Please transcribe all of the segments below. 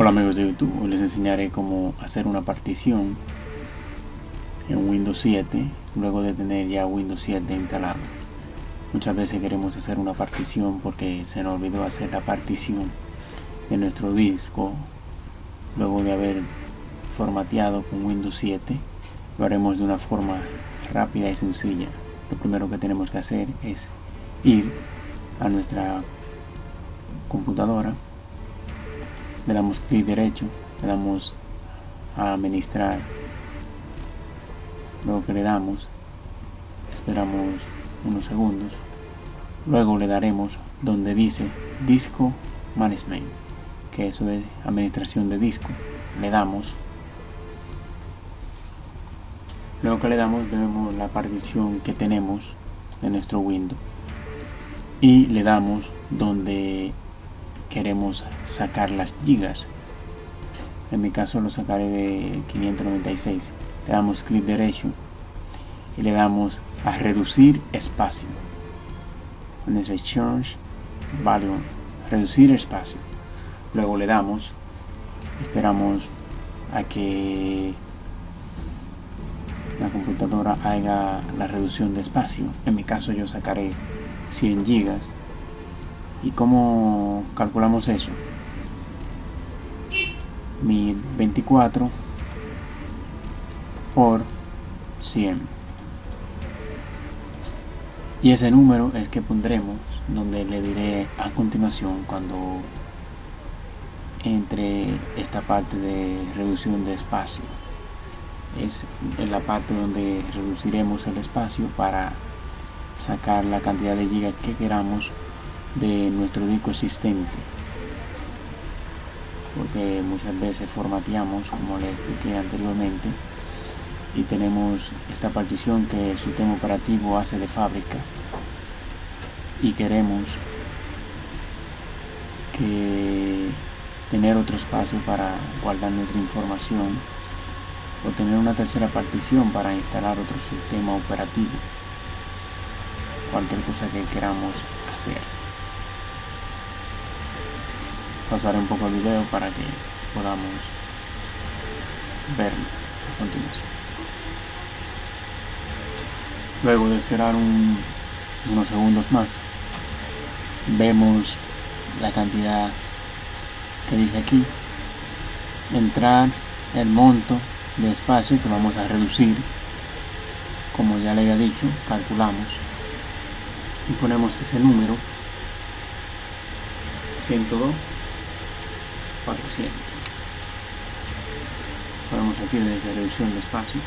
Hola amigos de YouTube, hoy les enseñaré cómo hacer una partición en Windows 7 luego de tener ya Windows 7 instalado. Muchas veces queremos hacer una partición porque se nos olvidó hacer la partición de nuestro disco luego de haber formateado con Windows 7. Lo haremos de una forma rápida y sencilla. Lo primero que tenemos que hacer es ir a nuestra computadora le damos clic derecho, le damos a administrar, luego que le damos, esperamos unos segundos, luego le daremos donde dice disco management, que eso es administración de disco, le damos, luego que le damos vemos la partición que tenemos de nuestro Windows. Y le damos donde queremos sacar las gigas. En mi caso lo sacaré de 596 le damos clic derecho y le damos a reducir espacio. Donde change value reducir espacio. Luego le damos esperamos a que la computadora haga la reducción de espacio. En mi caso yo sacaré 100 gigas ¿Y cómo calculamos eso? 1024 por 100. Y ese número es que pondremos donde le diré a continuación cuando entre esta parte de reducción de espacio. Es la parte donde reduciremos el espacio para sacar la cantidad de gigas que queramos de nuestro disco existente. Porque muchas veces formateamos como les expliqué anteriormente y tenemos esta partición que el sistema operativo hace de fábrica. Y queremos que tener otro espacio para guardar nuestra información o tener una tercera partición para instalar otro sistema operativo. Cualquier cosa que queramos hacer pasaré un poco el video para que podamos verlo a continuación. Luego de esperar unos segundos más, vemos la cantidad que dice aquí, entrar el monto de espacio que vamos a reducir, como ya le había dicho, calculamos y ponemos ese número 102 400 podemos aquí desde reducción de espacio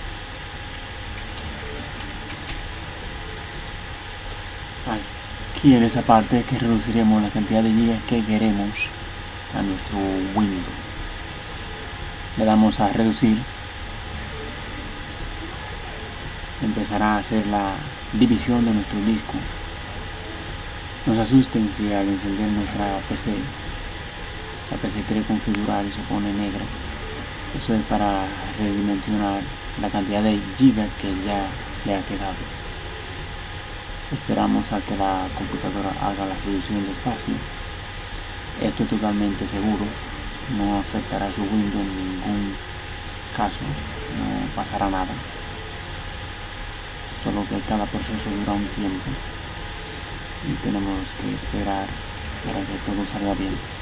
aquí en esa parte que reduciremos la cantidad de gigas que queremos a nuestro Windows. Le damos a reducir. Empezará a hacer la división de nuestro disco. No se asusten si al encender nuestra PC la PC quiere configurar y se pone negra eso es para redimensionar la cantidad de gigas que ya le ha quedado. Esperamos a que la computadora haga la reducción de espacio. Esto es totalmente seguro. No afectará su Windows en ningún caso. No pasará nada. Solo que cada proceso dura un tiempo y tenemos que esperar para que todo salga bien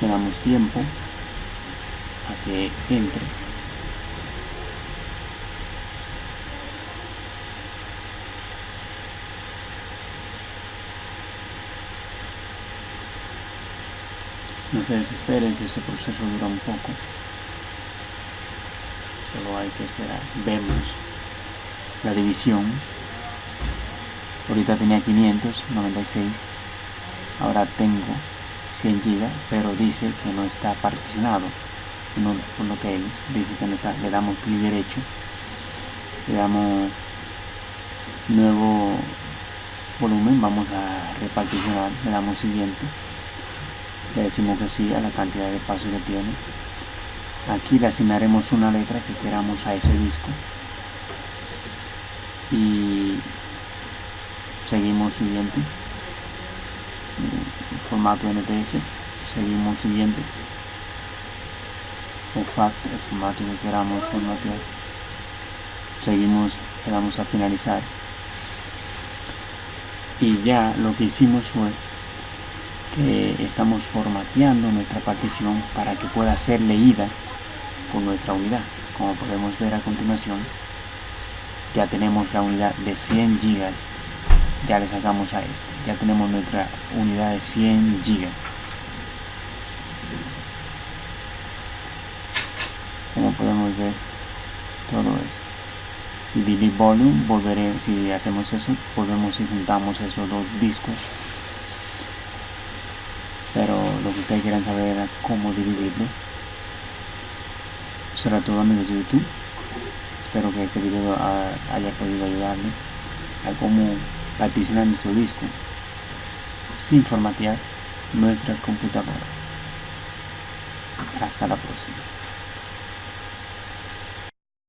le damos tiempo a que entre. No se desespere si ese proceso dura un poco solo hay que esperar. Vemos la división. Ahorita tenía 596 ahora tengo 100 GB pero dice que no está particionado. Por lo que ellos dice que no está. Le damos clic derecho le damos nuevo volumen vamos a reparticionar le damos siguiente. Le decimos que sí a la cantidad de espacio que tiene. Aquí le asignaremos una letra que queramos a ese disco. Y seguimos siguiente formato NTF seguimos siguiente. O FAT el formato que queramos formatear seguimos le damos a finalizar. Y ya lo que hicimos fue que estamos formateando nuestra partición para que pueda ser leída por nuestra unidad. Como podemos ver a continuación ya tenemos la unidad de 100 gigas ya le sacamos a este. Ya tenemos nuestra unidad de 100 gigas como podemos ver todo eso y delete volume. Volveré si hacemos eso volvemos y juntamos esos dos discos. Pero lo que ustedes quieran saber era cómo dividirlo. Eso todo amigos de youtube. Espero que este video haya podido ayudarle a cómo particionar nuestro disco sin formatear nuestra computadora. Hasta la próxima